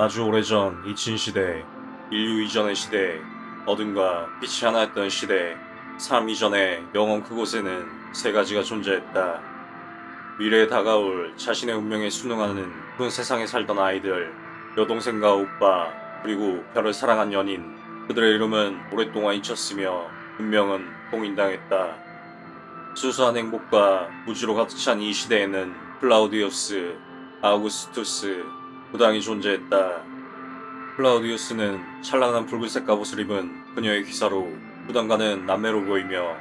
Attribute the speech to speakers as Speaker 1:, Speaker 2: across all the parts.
Speaker 1: 아주 오래전 이친시대, 인류 이전의 시대, 어둠과 빛이 하나였던 시대, 삶 이전의 영원 그곳에는 세 가지가 존재했다. 미래에 다가올 자신의 운명에 순응하는 그 세상에 살던 아이들, 여동생과 오빠, 그리고 별을 사랑한 연인, 그들의 이름은 오랫동안 잊혔으며 운명은 봉인당했다. 수수한 행복과 무지로 가득 찬 이 시대에는 클라우디우스, 아우구스투스, 부당이 존재했다. 클라우디우스는 찬란한 붉은색 갑옷을 입은 그녀의 기사로 부당과는 남매로 보이며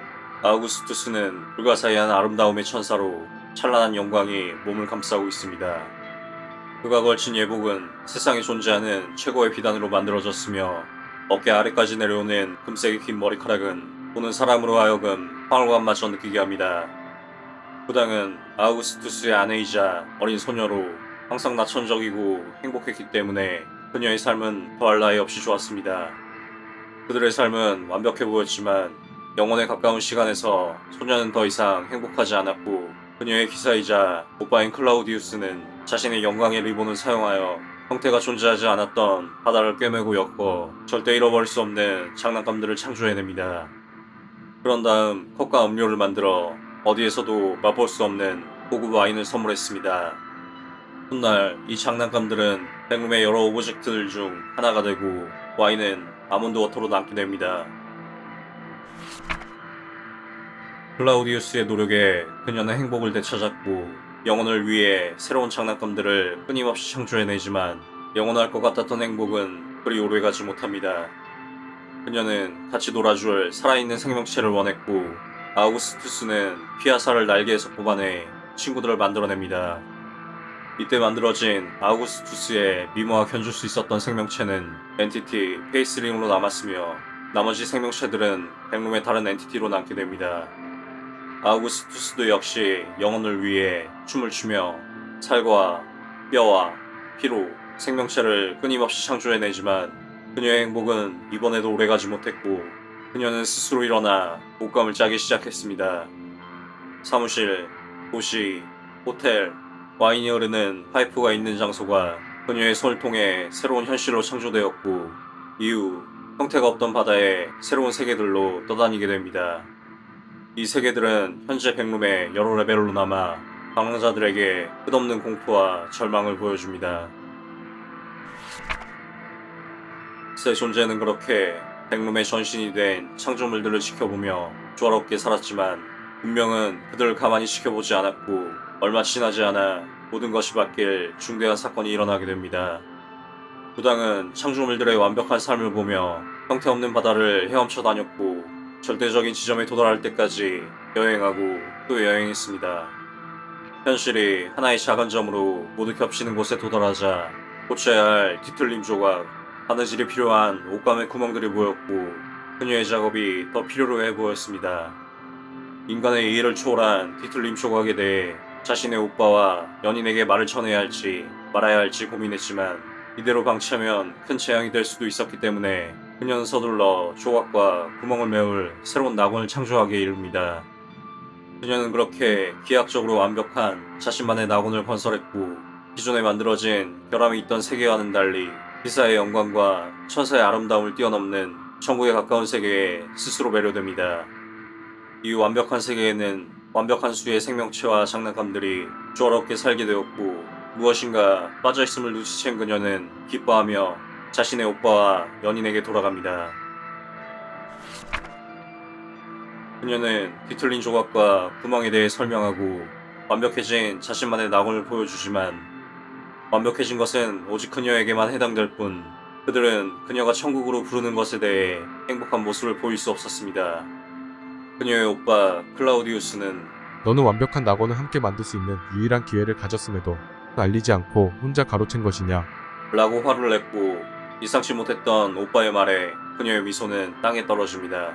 Speaker 1: 아우구스투스는 불가사의한 아름다움의 천사로 찬란한 영광이 몸을 감싸고 있습니다. 그가 걸친 예복은 세상에 존재하는 최고의 비단으로 만들어졌으며 어깨 아래까지 내려오는 금색의 긴 머리카락은 보는 사람으로 하여금 황홀감마저 느끼게 합니다. 부당은 아우구스투스의 아내이자 어린 소녀로 항상 나천적이고 행복했기 때문에 그녀의 삶은 더할 나위 없이 좋았습니다. 그들의 삶은 완벽해 보였지만 영혼에 가까운 시간에서 소녀는 더 이상 행복하지 않았고 그녀의 기사이자 오빠인 클라우디우스는 자신의 영광의 리본을 사용하여 형태가 존재하지 않았던 바다를 꿰매고 엮어 절대 잃어버릴 수 없는 장난감들을 창조해냅니다. 그런 다음 컵과 음료를 만들어 어디에서도 맛볼 수 없는 고급 와인을 선물했습니다. 훗날 이 장난감들은 Backroom의 여러 object들 중 하나가 되고 와인은 almond water로 남게 됩니다. 클라우디우스의 노력에 그녀는 행복을 되찾았고 영혼을 위해 새로운 장난감들을 끊임없이 창조해내지만 영원할 것 같았던 행복은 그리 오래가지 못합니다. 그녀는 같이 놀아줄 살아있는 생명체를 원했고 아우구스투스는 피와 살을 날개에서 뽑아내 친구들을 만들어냅니다. 이때 만들어진 아우구스투스의 미모와 견줄 수 있었던 생명체는 entity Faceling으로 남았으며 나머지 생명체들은 Backroom의 다른 entity로 남게 됩니다. 아우구스투스도 역시 영혼을 위해 춤을 추며 살과 뼈와 피로 생명체를 끊임없이 창조해내지만 그녀의 행복은 이번에도 오래가지 못했고 그녀는 스스로 일어나 옷감을 짜기 시작했습니다. 사무실, 도시, 호텔, 와인이 흐르는 파이프가 있는 장소가 그녀의 손을 통해 새로운 현실로 창조되었고 이후 형태가 없던 바다에 새로운 세계들로 떠다니게 됩니다. 이 세계들은 현재 백룸의 여러 레벨로 남아 방랑자들에게 끝없는 공포와 절망을 보여줍니다. 새 존재는 그렇게 백룸의 전신이 된 창조물들을 지켜보며 조화롭게 살았지만 운명은 그들을 가만히 지켜보지 않았고 얼마 지나지 않아 모든 것이 바뀔 중대한 사건이 일어나게 됩니다. 부당은 창조물들의 완벽한 삶을 보며 형태없는 바다를 헤엄쳐 다녔고 절대적인 지점에 도달할 때까지 여행하고 또 여행했습니다. 현실이 하나의 작은 점으로 모두 겹치는 곳에 도달하자 고쳐야 할 뒤틀림 조각, 바느질이 필요한 옷감의 구멍들이 보였고 그녀의 작업이 더 필요로 해 보였습니다. 인간의 이해를 초월한 뒤틀림 조각에 대해 자신의 오빠와 연인에게 말을 전해야 할지 말아야 할지 고민했지만 이대로 방치하면 큰 재앙이 될 수도 있었기 때문에 그녀는 서둘러 조각과 구멍을 메울 새로운 낙원을 창조하게 이릅니다. 그녀는 그렇게 기하학적으로 완벽한 자신만의 낙원을 건설했고 기존에 만들어진 결함이 있던 세계와는 달리 기사의 영광과 천사의 아름다움을 뛰어넘는 천국에 가까운 세계에 스스로 매료됩니다. 이 완벽한 세계에는 완벽한 수의 생명체와 장난감들이 조화롭게 살게 되었고 무엇인가 빠져있음을 눈치챈 그녀는 기뻐하며 자신의 오빠와 연인에게 돌아갑니다. 그녀는 뒤틀린 조각과 구멍에 대해 설명하고 완벽해진 자신만의 낙원을 보여주지만 완벽해진 것은 오직 그녀에게만 해당될 뿐 그들은 그녀가 천국으로 부르는 것에 대해 행복한 모습을 보일 수 없었습니다. 그녀의 오빠 클라우디우스는
Speaker 2: 너는 완벽한 낙원을 함께 만들 수 있는 유일한 기회를 가졌음에도 알리지 않고 혼자 가로챈 것이냐.
Speaker 1: 라고 화를 냈고 예상치 못했던 오빠의 말에 그녀의 미소는 땅에 떨어집니다.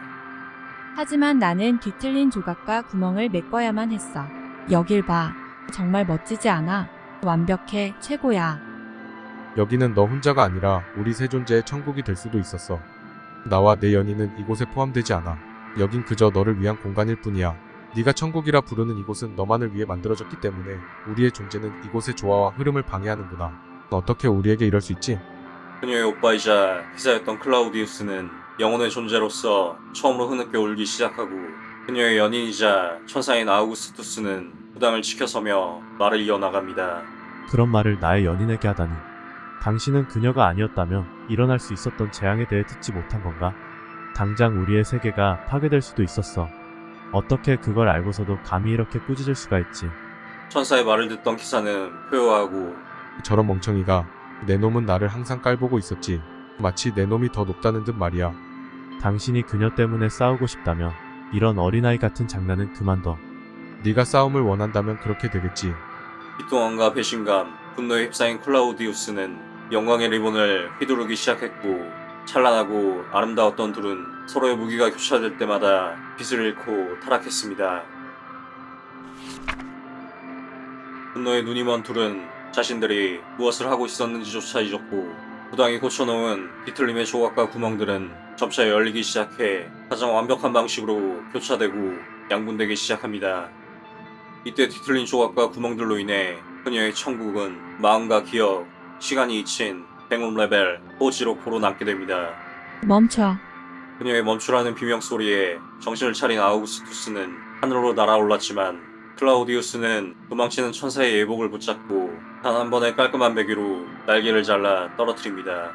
Speaker 3: 하지만 나는 뒤틀린 조각과 구멍을 메꿔야만 했어. 여길 봐. 정말 멋지지 않아? 완벽해. 최고야.
Speaker 2: 여기는 너 혼자가 아니라 우리 세 존재의 천국이 될 수도 있었어. 나와 내 연인은 이곳에 포함되지 않아. 여긴 그저 너를 위한 공간일 뿐이야. 네가 천국이라 부르는 이곳은 너만을 위해 만들어졌기 때문에 우리의 존재는 이곳의 조화와 흐름을 방해하는구나. 어떻게 우리에게 이럴 수 있지?
Speaker 1: 그녀의 오빠이자 기사였던 클라우디우스는 영혼의 존재로서 처음으로 흐느껴 울기 시작하고 그녀의 연인이자 천사인 아우구스투스는 부당을 지켜서며 말을 이어나갑니다.
Speaker 4: 그런 말을 나의 연인에게 하다니. 당신은 그녀가 아니었다면 일어날 수 있었던 재앙에 대해 듣지 못한 건가? 당장 우리의 세계가 파괴될 수도 있었어. 어떻게 그걸 알고서도 감히 이렇게 꾸짖을 수가 있지?
Speaker 1: 천사의 말을 듣던 기사는 표효하고
Speaker 2: 저런 멍청이가 내 놈은 나를 항상 깔보고 있었지. 마치 내 놈이 더 높다는 듯 말이야.
Speaker 4: 당신이 그녀 때문에 싸우고 싶다면 이런 어린아이 같은 장난은 그만둬.
Speaker 2: 네가 싸움을 원한다면 그렇게 되겠지.
Speaker 1: 비통함과 배신감, 분노에 휩싸인 클라우디우스는 영광의 리본을 휘두르기 시작했고 찬란하고 아름다웠던 둘은 서로의 무기가 교차될 때마다 빛을 잃고 타락했습니다. 분노에 눈이 먼 둘은 자신들이 무엇을 하고 있었는지조차 잊었고 부단히 고쳐놓은 비틀림의 조각과 구멍들은 점차 열리기 시작해 가장 완벽한 방식으로 교차되고 양분되기 시작합니다. 이때 뒤틀린 조각과 구멍들로 인해 그녀의 천국은 마음과 기억, 시간이 잊힌 Backroom 레벨 호지로코로 남게 됩니다.
Speaker 3: 멈춰.
Speaker 1: 그녀의 멈추라는 비명 소리에 정신을 차린 아우구스투스는 하늘로 날아올랐지만 클라우디우스는 도망치는 천사의 예복을 붙잡고 단 한 번의 깔끔한 배기로 날개를 잘라 떨어뜨립니다.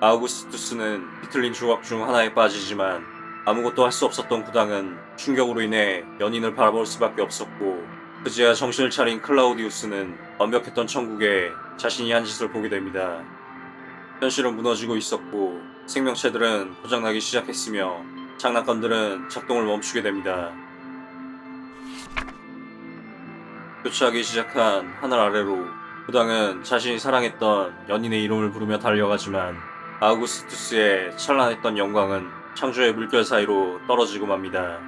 Speaker 1: 아우구스투스는 비틀린 조각 중 하나에 빠지지만 아무것도 할 수 없었던 구당은 충격으로 인해 연인을 바라볼 수밖에 없었고 그제야 정신을 차린 클라우디우스는 완벽했던 천국에 자신이 한 짓을 보게 됩니다. 현실은 무너지고 있었고 생명체들은 고장나기 시작했으며 장난감들은 작동을 멈추게 됩니다. 교차하기 시작한 하늘 아래로 부당은 자신이 사랑했던 연인의 이름을 부르며 달려가지만 아우구스투스의 찬란했던 영광은 창조의 물결 사이로 떨어지고 맙니다.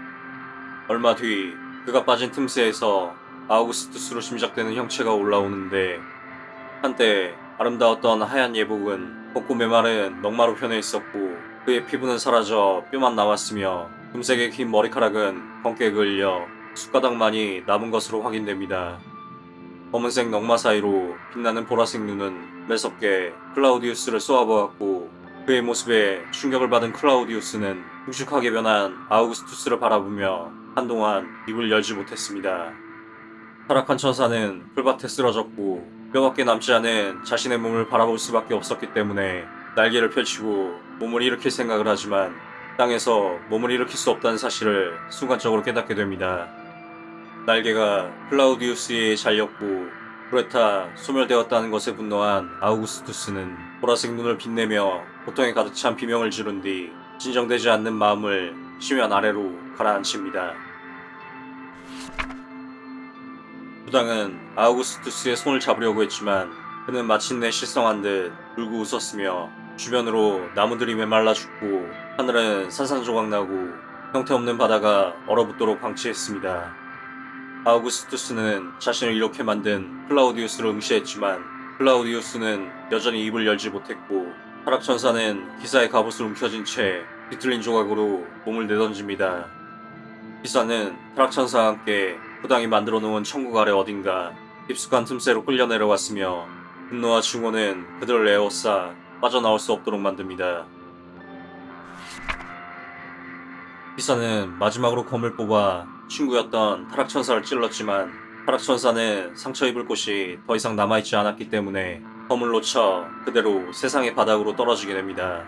Speaker 1: 얼마 뒤 그가 빠진 틈새에서 아우구스투스로 짐작되는 형체가 올라오는데 한때 아름다웠던 하얀 예복은 곱고 메마른 넉마로 변해 있었고 그의 피부는 사라져 뼈만 남았으며 금색의 긴 머리카락은 검게 그을려 숟가락만이 남은 것으로 확인됩니다. 검은색 넉마 사이로 빛나는 보라색 눈은 매섭게 클라우디우스를 쏘아보았고 그의 모습에 충격을 받은 클라우디우스는 흉측하게 변한 아우구스투스를 바라보며 한동안 입을 열지 못했습니다. 타락한 천사는 풀밭에 쓰러졌고 뼈밖에 남지 않은 자신의 몸을 바라볼 수밖에 없었기 때문에 날개를 펼치고 몸을 일으킬 생각을 하지만 땅에서 몸을 일으킬 수 없다는 사실을 순간적으로 깨닫게 됩니다. 날개가 클라우디우스에 잘렸고 브레타 소멸되었다는 것에 분노한 아우구스투스는 보라색 눈을 빛내며 고통에 가득 찬 비명을 지른 뒤 진정되지 않는 마음을 심연 아래로 가라앉힙니다. 부당은 아우구스투스의 손을 잡으려고 했지만 그는 마침내 실성한 듯 울고 웃었으며 주변으로 나무들이 메말라 죽고 하늘은 산산조각 나고 형태없는 바다가 얼어붙도록 방치했습니다. 아우구스투스는 자신을 이렇게 만든 클라우디우스를 응시했지만 클라우디우스는 여전히 입을 열지 못했고 타락천사는 기사의 갑옷을 움켜쥔 채 비틀린 조각으로 몸을 내던집니다. 기사는 타락천사와 함께 부당이 만들어 놓은 천국 아래 어딘가 깊숙한 틈새로 끌려 내려왔으며 분노와 증오는 그들을 에워싸 빠져나올 수 없도록 만듭니다. 기사는 마지막으로 검을 뽑아 친구였던 타락천사를 찔렀지만 타락천사는 상처 입을 곳이 더 이상 남아있지 않았기 때문에 검을 놓쳐 그대로 세상의 바닥으로 떨어지게 됩니다.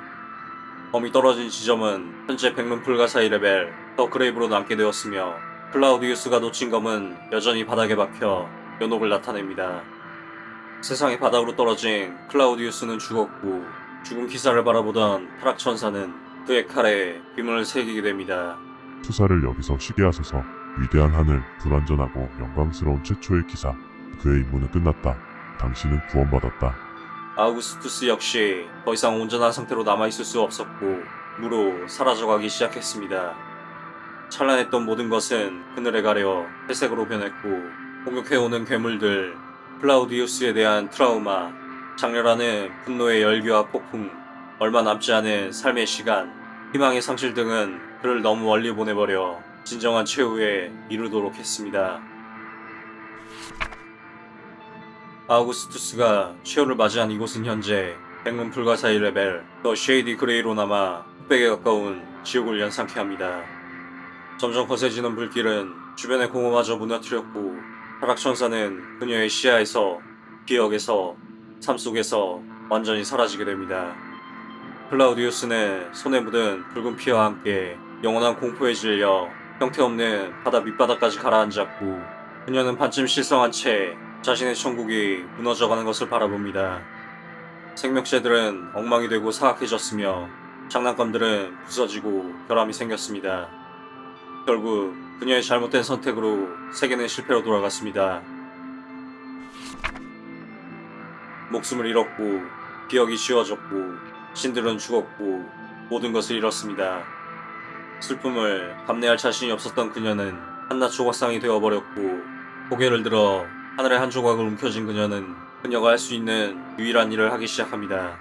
Speaker 1: 검이 떨어진 지점은 현재 Backroom 불가사의 레벨 The Grave로 남게 되었으며 클라우디우스가 놓친 검은 여전히 바닥에 박혀 연옥을 나타냅니다. 세상의 바닥으로 떨어진 클라우디우스는 죽었고 죽은 기사를 바라보던 타락천사는 그의 칼에 빔을 새기게 됩니다.
Speaker 5: 투사를 여기서 쉬게 하소서. 위대한 하늘, 불완전하고 영광스러운 최초의 기사. 그의 임무는 끝났다. 당신은 구원받았다.
Speaker 1: 아우구스투스 역시 더 이상 온전한 상태로 남아있을 수 없었고 무로 사라져가기 시작했습니다. 찬란했던 모든 것은 그늘에 가려 회색으로 변했고 공격해오는 괴물들, 클라우디우스에 대한 트라우마, 작렬하는 분노의 열기와 폭풍, 얼마 남지 않은 삶의 시간, 희망의 상실 등은 그를 너무 멀리 보내버려 진정한 최후에 이르도록 했습니다. 아우구스투스가 최후를 맞이한 이곳은 현재 Backroom 불가사의 레벨 The Shady Gray로 남아 흑백에 가까운 지옥을 연상케 합니다. 점점 거세지는 불길은 주변의 공허마저 무너뜨렸고 타락천사는 그녀의 시야에서 기억에서 삶 속에서 완전히 사라지게 됩니다. 클라우디우스는 손에 묻은 붉은 피와 함께 영원한 공포에 질려 형태없는 바다 밑바닥까지 가라앉았고 그녀는 반쯤 실성한 채 자신의 천국이 무너져가는 것을 바라봅니다. 생명체들은 엉망이 되고 사악해졌으며 장난감들은 부서지고 결함이 생겼습니다. 결국 그녀의 잘못된 선택으로 세계는 실패로 돌아갔습니다. 목숨을 잃었고 기억이 지워졌고 신들은 죽었고 모든 것을 잃었습니다. 슬픔을 감내할 자신이 없었던 그녀는 한낱 조각상이 되어버렸고 고개를 들어 하늘의 한 조각을 움켜쥔 그녀는 그녀가 할 수 있는 유일한 일을 하기 시작합니다.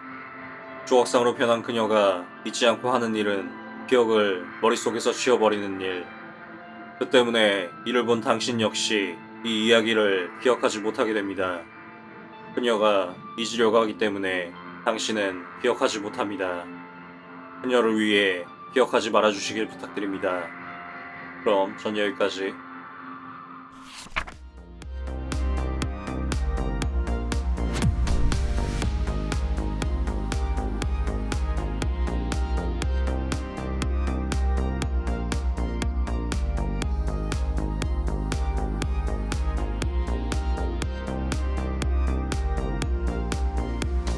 Speaker 1: 조각상으로 변한 그녀가 잊지 않고 하는 일은 기억을 머릿속에서 지워버리는 일. 그 때문에 이를 본 당신 역시 이 이야기를 기억하지 못하게 됩니다. 그녀가 잊으려고 하기 때문에 당신은 기억하지 못합니다. 그녀를 위해 기억하지 말아주시길 부탁드립니다. 그럼 전 여기까지.